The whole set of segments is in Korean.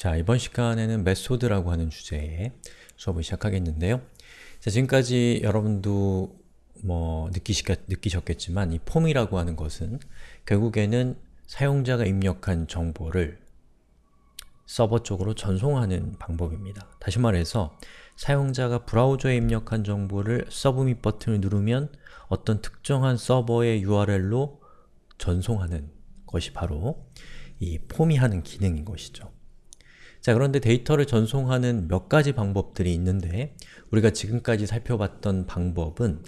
자, 이번 시간에는 메소드라고 하는 주제의 수업을 시작하겠는데요. 자, 지금까지 여러분도 뭐 느끼시, 느끼셨겠지만 이 폼이라고 하는 것은 결국에는 사용자가 입력한 정보를 서버 쪽으로 전송하는 방법입니다. 다시 말해서 사용자가 브라우저에 입력한 정보를 서브밋 버튼을 누르면 어떤 특정한 서버의 URL로 전송하는 것이 바로 이 폼이 하는 기능인 것이죠. 자 그런데 데이터를 전송하는 몇 가지 방법들이 있는데 우리가 지금까지 살펴봤던 방법은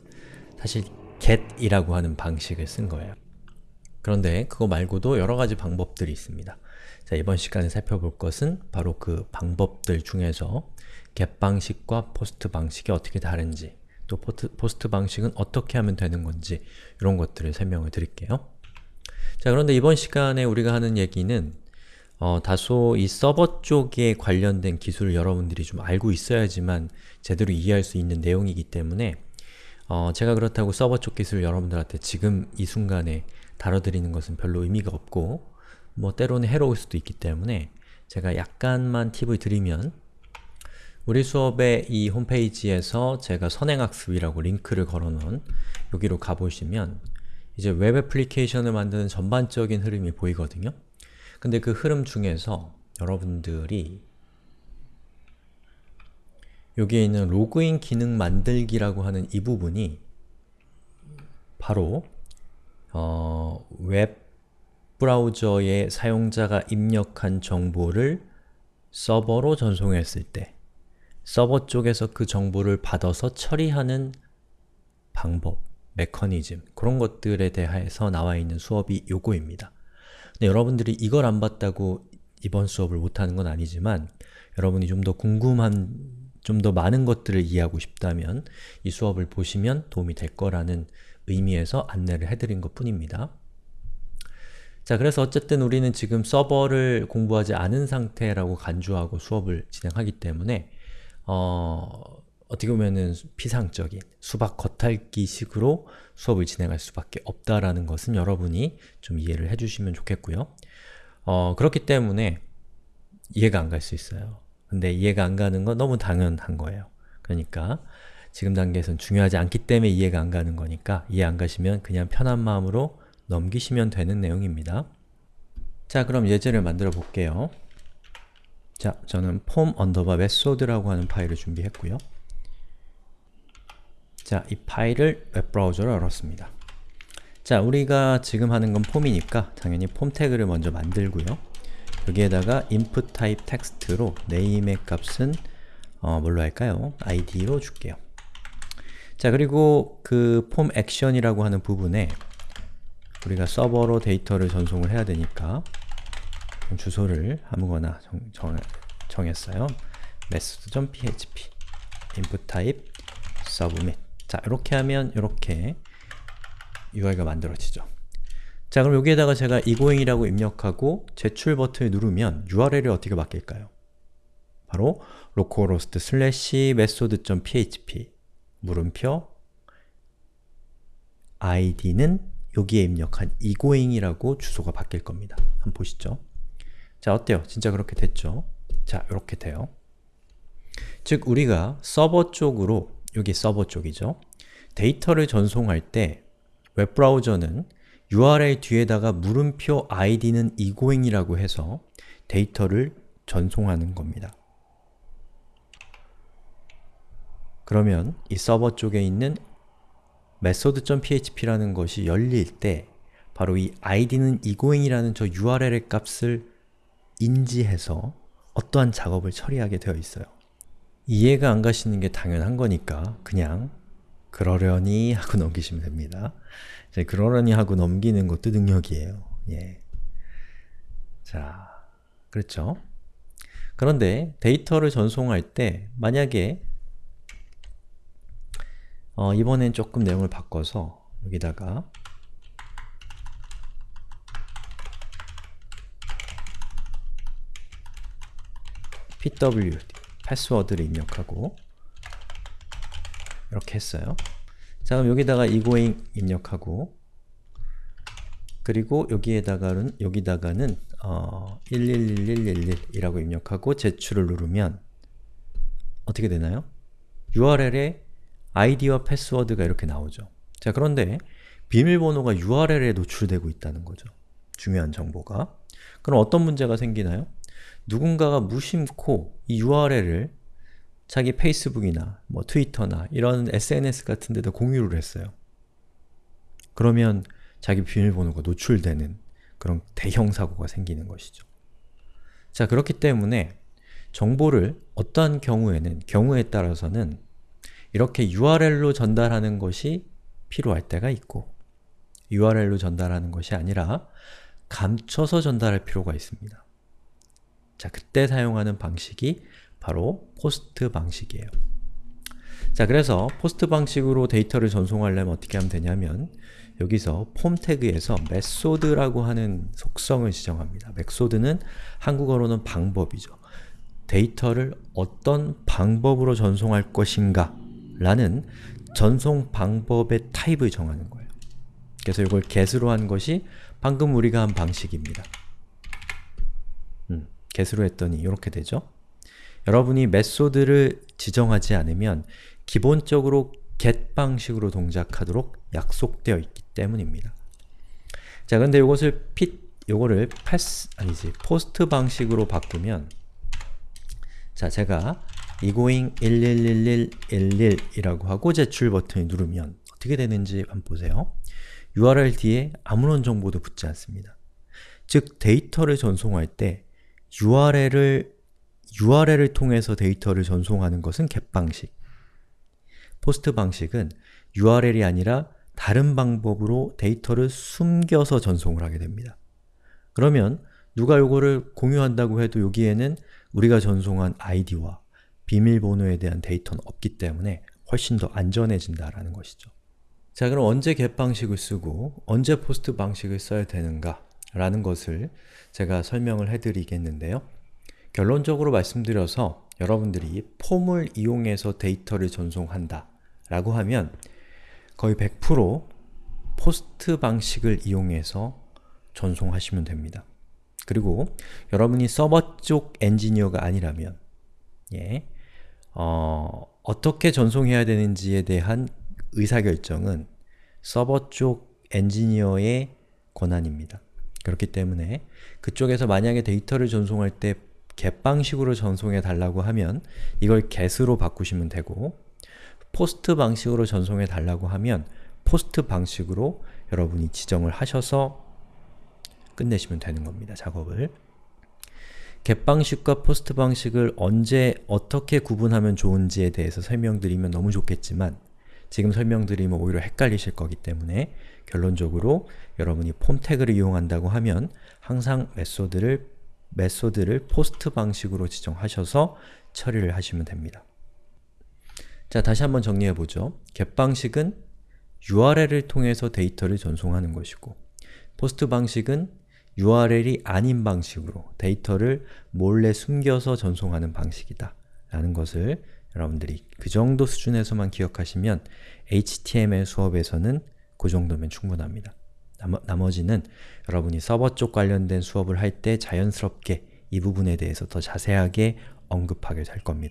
사실 get이라고 하는 방식을 쓴 거예요. 그런데 그거 말고도 여러 가지 방법들이 있습니다. 자 이번 시간에 살펴볼 것은 바로 그 방법들 중에서 get 방식과 post 방식이 어떻게 다른지 또 post 방식은 어떻게 하면 되는 건지 이런 것들을 설명을 드릴게요. 자 그런데 이번 시간에 우리가 하는 얘기는 어, 다소 이 서버 쪽에 관련된 기술을 여러분들이 좀 알고 있어야지만 제대로 이해할 수 있는 내용이기 때문에 어, 제가 그렇다고 서버 쪽 기술을 여러분들한테 지금 이 순간에 다뤄드리는 것은 별로 의미가 없고 뭐 때로는 해로울 수도 있기 때문에 제가 약간만 팁을 드리면 우리 수업의 이 홈페이지에서 제가 선행학습이라고 링크를 걸어놓은 여기로 가보시면 이제 웹 애플리케이션을 만드는 전반적인 흐름이 보이거든요. 근데 그 흐름 중에서 여러분들이 여기에 있는 로그인 기능 만들기라고 하는 이 부분이 바로 어, 웹 브라우저에 사용자가 입력한 정보를 서버로 전송했을 때 서버 쪽에서 그 정보를 받아서 처리하는 방법, 메커니즘 그런 것들에 대해서 나와 있는 수업이 요거입니다. 여러분들이 이걸 안 봤다고 이번 수업을 못하는 건 아니지만 여러분이 좀 더 궁금한, 좀 더 많은 것들을 이해하고 싶다면 이 수업을 보시면 도움이 될 거라는 의미에서 안내를 해드린 것 뿐입니다. 자, 그래서 어쨌든 우리는 지금 서버를 공부하지 않은 상태라고 간주하고 수업을 진행하기 때문에 어, 어떻게 보면은 피상적인 수박 겉핥기 식으로 수업을 진행할 수밖에 없다라는 것은 여러분이 좀 이해를 해주시면 좋겠고요. 어, 그렇기 때문에 이해가 안 갈 수 있어요. 근데 이해가 안 가는 건 너무 당연한 거예요. 그러니까 지금 단계에선 중요하지 않기 때문에 이해가 안 가는 거니까 이해 안 가시면 그냥 편한 마음으로 넘기시면 되는 내용입니다. 자, 그럼 예제를 만들어 볼게요. 자, 저는 폼 언더바 method라고 하는 파일을 준비했고요. 자, 이 파일을 웹브라우저로 열었습니다. 자, 우리가 지금 하는 건 form이니까 당연히 폼 태그를 먼저 만들고요. 여기에다가 input type text로 name의 값은 어, 뭘로 할까요? id로 줄게요. 자, 그리고 그 폼 액션이라고 하는 부분에 우리가 서버로 데이터를 전송을 해야 되니까 주소를 아무거나 정, 정, 정했어요. method.php input type submit 자, 이렇게 하면 이렇게 UI가 만들어지죠. 자, 그럼 여기에다가 제가 egoing이라고 입력하고 제출 버튼을 누르면 URL이 어떻게 바뀔까요? 바로 localhost slash method.php 물음표 id는 여기에 입력한 egoing이라고 주소가 바뀔 겁니다. 한번 보시죠. 자, 어때요? 진짜 그렇게 됐죠? 자, 이렇게 돼요. 즉, 우리가 서버 쪽으로 여기 서버 쪽이죠. 데이터를 전송할 때 웹브라우저는 URL 뒤에다가 물음표 id는 egoing이라고 해서 데이터를 전송하는 겁니다. 그러면 이 서버 쪽에 있는 method.php라는 것이 열릴 때 바로 이 id는 egoing이라는 저 URL의 값을 인지해서 어떠한 작업을 처리하게 되어 있어요. 이해가 안 가시는 게 당연한 거니까 그냥 그러려니 하고 넘기시면 됩니다. 이제 그러려니 하고 넘기는 것도 능력이에요. 예. 자, 그렇죠? 그런데 데이터를 전송할 때 만약에 어, 이번엔 조금 내용을 바꿔서 여기다가 pw 패스워드를 입력하고 이렇게 했어요. 자 그럼 여기다가 egoing 입력하고 그리고 여기에다가는 여기다가는 어, 111111이라고 입력하고 제출을 누르면 어떻게 되나요? URL에 아이디와 패스워드가 이렇게 나오죠. 자 그런데 비밀번호가 URL에 노출되고 있다는 거죠. 중요한 정보가. 그럼 어떤 문제가 생기나요? 누군가가 무심코 이 URL을 자기 페이스북이나 뭐 트위터나 이런 SNS 같은 데도 공유를 했어요. 그러면 자기 비밀번호가 노출되는 그런 대형 사고가 생기는 것이죠. 자, 그렇기 때문에 정보를 어떠한 경우에는, 경우에 따라서는 이렇게 URL로 전달하는 것이 필요할 때가 있고 URL로 전달하는 것이 아니라 감춰서 전달할 필요가 있습니다. 자, 그때 사용하는 방식이 바로 post 방식이에요. 자, 그래서 post 방식으로 데이터를 전송하려면 어떻게 하면 되냐면 여기서 폼 태그에서 method라고 하는 속성을 지정합니다. method는 한국어로는 방법이죠. 데이터를 어떤 방법으로 전송할 것인가 라는 전송 방법의 타입을 정하는 거예요. 그래서 이걸 get으로 한 것이 방금 우리가 한 방식입니다. 음, get으로 했더니 이렇게 되죠. 여러분이 메소드를 지정하지 않으면 기본적으로 get 방식으로 동작하도록 약속되어 있기 때문입니다. 자, 근데 이것을 fit, 요거를 pass, 아니지, post 방식으로 바꾸면 자, 제가 egoing 111111이라고 하고 제출 버튼을 누르면 어떻게 되는지 한번 보세요. URL 뒤에 아무런 정보도 붙지 않습니다. 즉, 데이터를 전송할 때 URL을 URL을 통해서 데이터를 전송하는 것은 get 방식 post 방식은 URL이 아니라 다른 방법으로 데이터를 숨겨서 전송을 하게 됩니다. 그러면 누가 이거를 공유한다고 해도 여기에는 우리가 전송한 아이디와 비밀번호에 대한 데이터는 없기 때문에 훨씬 더 안전해진다라는 것이죠. 자 그럼 언제 get 방식을 쓰고 언제 post 방식을 써야 되는가 라는 것을 제가 설명을 해드리겠는데요. 결론적으로 말씀드려서 여러분들이 form을 이용해서 데이터를 전송한다 라고 하면 거의 100% post 방식을 이용해서 전송하시면 됩니다. 그리고 여러분이 서버 쪽 엔지니어가 아니라면 예, 어, 어떻게 전송해야 되는지에 대한 의사결정은 서버 쪽 엔지니어의 권한입니다. 그렇기 때문에 그쪽에서 만약에 데이터를 전송할 때 get 방식으로 전송해 달라고 하면 이걸 get으로 바꾸시면 되고 post 방식으로 전송해 달라고 하면 post 방식으로 여러분이 지정을 하셔서 끝내시면 되는 겁니다. 작업을 get 방식과 post 방식을 언제 어떻게 구분하면 좋은지에 대해서 설명드리면 너무 좋겠지만 지금 설명드리면 오히려 헷갈리실 거기 때문에 결론적으로 여러분이 폼 태그를 이용한다고 하면 항상 method를 method를 post 방식으로 지정하셔서 처리를 하시면 됩니다. 자, 다시 한번 정리해보죠. get 방식은 URL을 통해서 데이터를 전송하는 것이고 post 방식은 URL이 아닌 방식으로 데이터를 몰래 숨겨서 전송하는 방식이다 라는 것을 여러분들이 그 정도 수준에서만 기억하시면 HTML 수업에서는 그 정도면 충분합니다. 나머, 지는 여러분이 서버 쪽 관련된 수업을 할 때 자연스럽게 이 부분에 대해서 더 자세하게 언급하게 될 겁니다.